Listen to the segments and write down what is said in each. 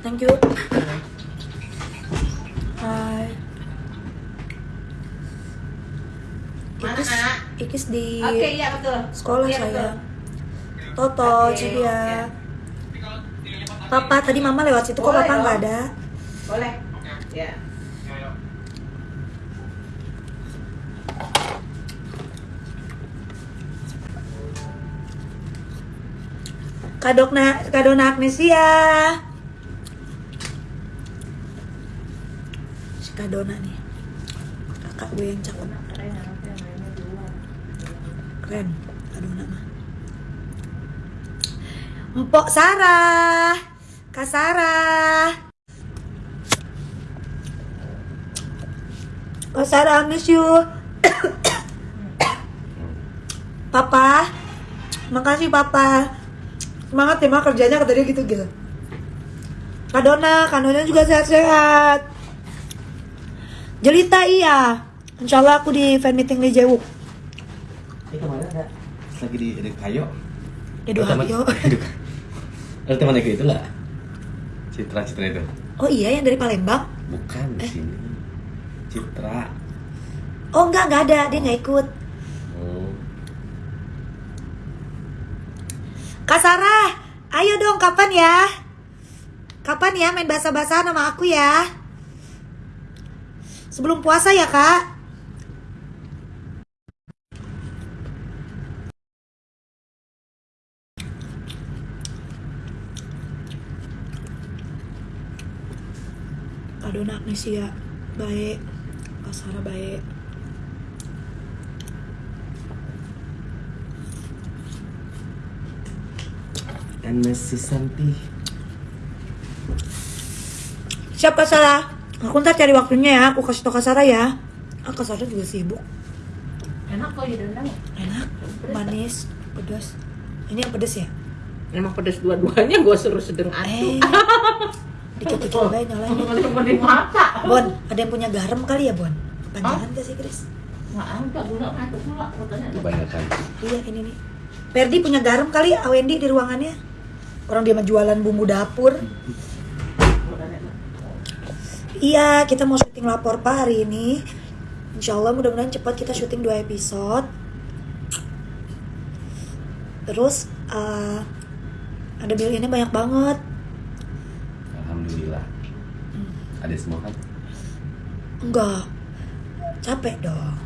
Thank you. Hai. Mana, Ikis? Ikis di Oke, iya betul. sekolah Iya, saya. betul. Toto, Oke, Cilia. oke. Papa tadi mama lewat situ kok Boleh papa nggak ada. Boleh. Ya. Kadokna Kadona Agnesia. Si Kadona nih. Kakak gue yang cakep. Keren. Kadona mah. Mpok Sarah. Kak Sarah. Kak Sarah, miss you. Papa. Makasih Papa. Semangat ya mak kerjanya katanya gitu gitu. Kak Dona, Kak Dona juga sehat-sehat. Jelita iya. Insya Allah aku di fan meeting di Jewuk. Ini ke mana ada? Lagi di di kayu. Di Doha Yo. Ada teman aku itu lah. Citra Citra itu. Oh iya yang dari Palembang? Bukan di Eh. sini. Citra. Oh enggak, enggak ada. Dia nggak ikut. Oh. Kak Sarah, ayo dong kapan ya? Kapan ya main bahasa-bahasa sama aku ya? Sebelum puasa ya kak? Kak Dona Agnesia baik, Kak Sarah baik. Dan Mas Susanti. Siap Kak Sarah? Aku ntar cari waktunya ya, aku kasih tau Kak Sarah ya. Ah, Kak Sarah juga sibuk. Enak kok ya rendang. Enak, manis, pedas. Ini yang pedas ya? Emang pedes dua-duanya gue suruh sedang Eh, atu. dikit-dikit aja nyalain. Bon, ada yang punya garam kali ya Bon? Kepanjangan gak sih Chris? Nggak ada gula nggak gula katanya. Kebanyakan. Iya ini nih. Perdi punya garam kali ya, Wendy di ruangannya? Orang dia mah jualan bumbu dapur. Iya, kita mau syuting lapor Pak hari ini. Insya Allah mudah-mudahan cepat kita syuting dua episode. Terus eh, ada billionnya banyak banget. Alhamdulillah. Ada semua kan? Enggak, capek dong.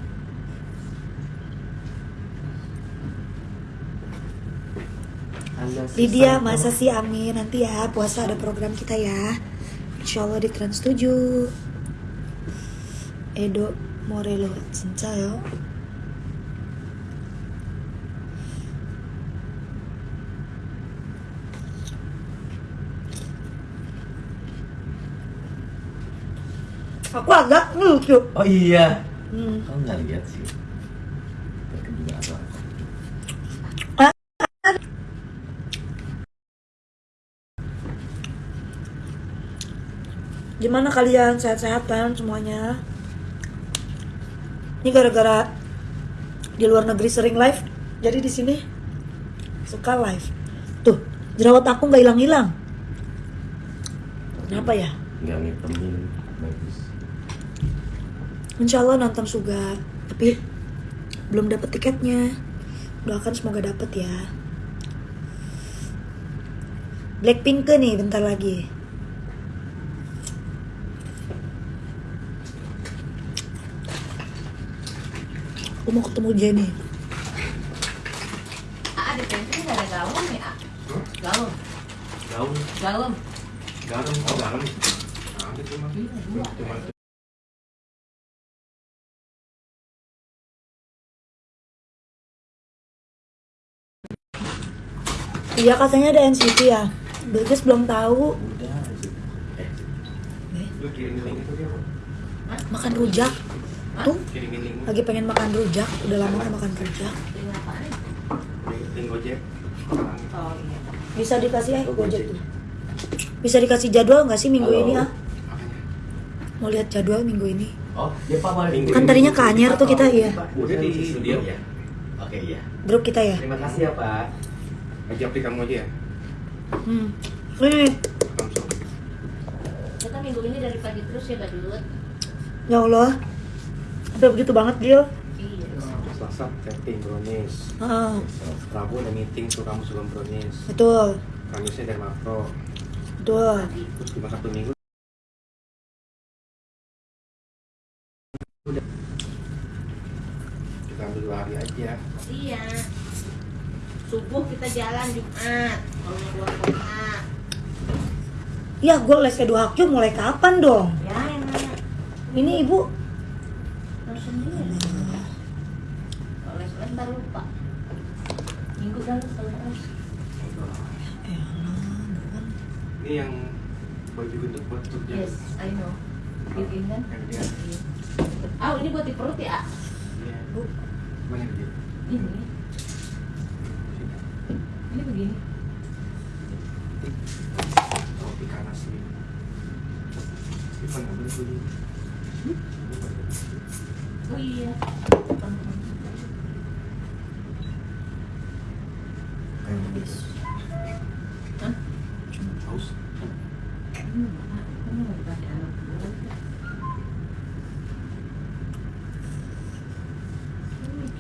Anda Lydia, masa sih amin nanti ya puasa ada program kita ya. Insya Allah di Trans 7 Edo Morelo 진짜요? Aku agak lucu. Oh iya. Hmm. Kau nggak lihat sih. Gimana kalian sehat-sehat kan semuanya? Ini gara-gara di luar negeri sering live, jadi di sini suka live. Tuh, jerawat aku nggak hilang-hilang. Kenapa ya? Nggak ngitemin. Bagus. Insya Allah nonton juga, tapi belum dapet tiketnya. Doakan semoga dapet ya. Blackpink ke nih bentar lagi. Aku mau ketemu Jenny. Ah, di pantry nggak ada galon ya? Galon, Gaun, galon. garam, oh garam. Ada cuma cuma Iya katanya ada NCT ya. Bagus belum tahu. Udah. Eh. Makan rujak. Tuh, lagi pengen makan rujak. Udah lama gak makan rujak. Bisa dikasih eh Gojek tuh. Bisa dikasih jadwal nggak sih minggu Halo. ini ah? Mau lihat jadwal minggu ini? Oh, ya Pak. Minggu Kan tadinya ke Anyer tuh kita iya. Udah di studio. ya. Oke, iya. Grup kita ya. Terima kasih ya, Pak. Ajak di kamu aja ya. Hmm. Ini Langsung. minggu ini dari pagi terus ya badut. Ya Allah. Sampai begitu banget Gil. Iya. Selasa tapping brownies. Ah, Rabu ada meeting tuh kamu sebelum brownies. betul. Kamisnya dari makro. Betul. Terus cuma satu minggu. Udah. Kita ambil dua hari aja. Iya. Subuh kita jalan Jumat. Kalau mau keluar kota. Ya, gue les kedua hakju mulai kapan dong? Ya enak. Ini ibu sendiri. Kalau les-les ntar lupa. Minggu dah lu terus. Ini yang baju gendut buat kerja. Yes, I know. Bikin kan? Ah, ini buat di perut ya? Iya. Mana yang dia? Ini. Ini begini. Ivan nggak boleh begini. Oh iya.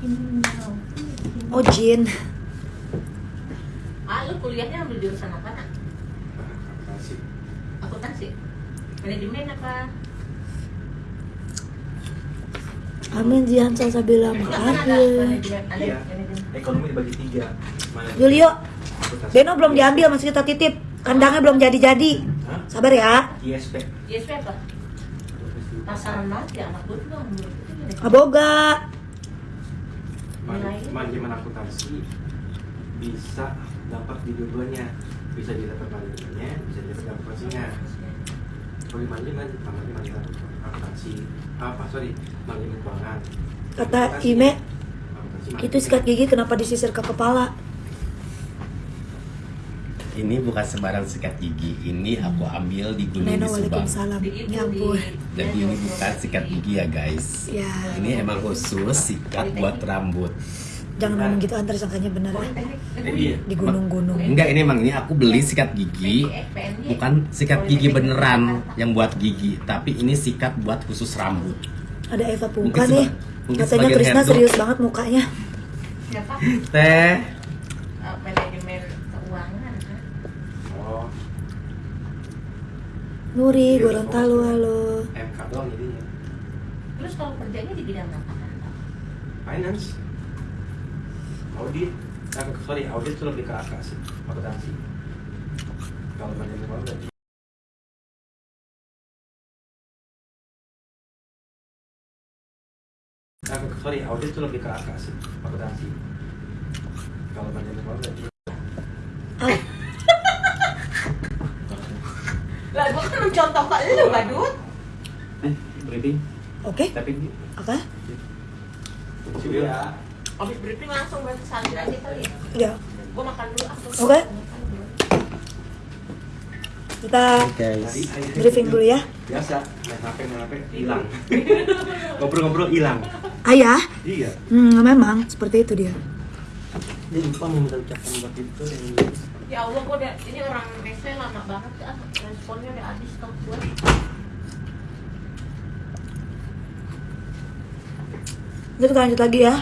Hmm. Oh Jin Ah, lu kuliahnya ambil jurusan apa nak? Akuntansi. Akuntansi. Manajemen apa? Amin Jihan Salsabila Iya. manajemen. Ekonomi dibagi tiga. Julio. Beno belum diambil masih kita titip Kandangnya belum jadi-jadi? Sabar ya ISP. ISP apa? Pasaran banget ya anak gue tuh. Aboga manajemen akuntansi bisa dapat di dua-duanya bisa didapat manajemennya bisa didapat akuntansinya di manajemen manajemen akuntansi apa sorry manajemen keuangan Kata Ime Itu sikat gigi kenapa disisir ke kepala? Ini bukan sembarang sikat gigi. Ini aku ambil di Gunung Neno di Subang. Ya ampun. Di- Jadi ini bukan sikat gigi ya guys. Ya. Ini emang khusus sikat buat rambut. Jangan ngomong gitu antar sangkanya bener ya. Eh, iya. Di gunung-gunung Enggak, ini emang ini aku beli sikat gigi bukan sikat gigi beneran yang buat gigi, tapi ini sikat buat khusus rambut. Ada Eva Pungka nih Katanya Krisna serius banget mukanya Siapa? Teh, Eh, Manajemen keuangan. kan? oh Nuri Iya, Gorontalo halo MK doang jadinya Terus kalau kerjanya di bidang apa? finance audit eh, sorry audit itu lebih ke AK sih akuntansi. Kalau manajemen keuangan berarti Eh, sorry audit itu lebih ke AK sih akuntansi. Kalau manajemen Ah, Lah, gua kan mencontoh ke lu, Badut. eh Oke. Tapi Oke. Sih ya Habis briefing langsung berarti salir aja kali ya. Ya Gua makan dulu aku. Oke. Kita Tadi akhirnya briefing dulu ya biasa main HP main HP hilang ngobrol-ngobrol hilang Ayah iya Hmm memang seperti itu dia dia lupa mau minta ucapan buat itu dan Ya Allah, gua udah ini orang Nestle lama banget ah. Responnya udah habis tau gua. Jadi kita lanjut lagi ya